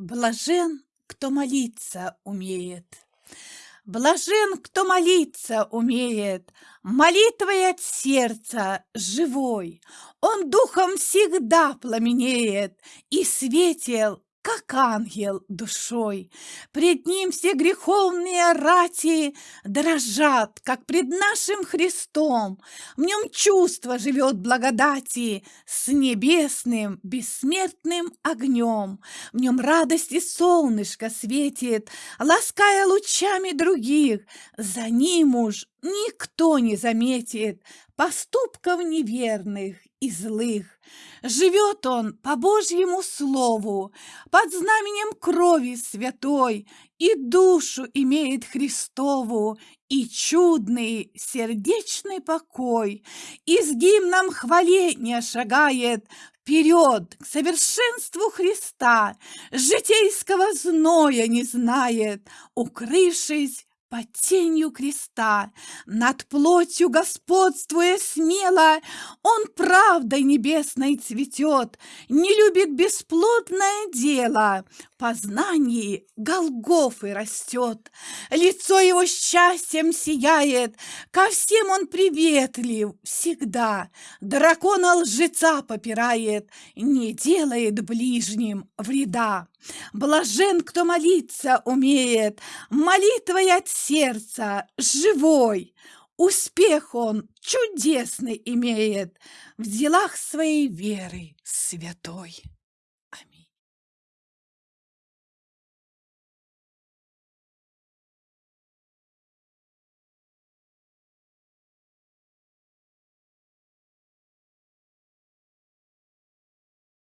Блажен, кто молиться умеет. Блажен, кто молиться умеет, Молитвой от сердца живой. Он духом всегда пламенеет И светел как ангел душой. Пред ним все греховные рати дрожат, как пред нашим Христом. В нем чувство живет благодати с небесным бессмертным огнем. В нем радости солнышко светит, лаская лучами других. За ним уж никто не заметит поступков неверных и злых. Живет он по Божьему слову, под знаменем крови святой, и душу имеет Христову, и чудный сердечный покой, и с гимном хваления шагает вперед к совершенству Христа, житейского зноя не знает, укрывшись под тенью креста, над плотью господствуя смело, Он правдой небесной цветет, не любит бесплодное дело, познании Голгофы растет, лицо его счастьем сияет, ко всем он приветлив всегда, дракона лжеца попирает, не делает ближним вреда. Блажен, кто молиться умеет, молитвой от сердца живой. Успех он чудесный имеет в делах своей веры святой.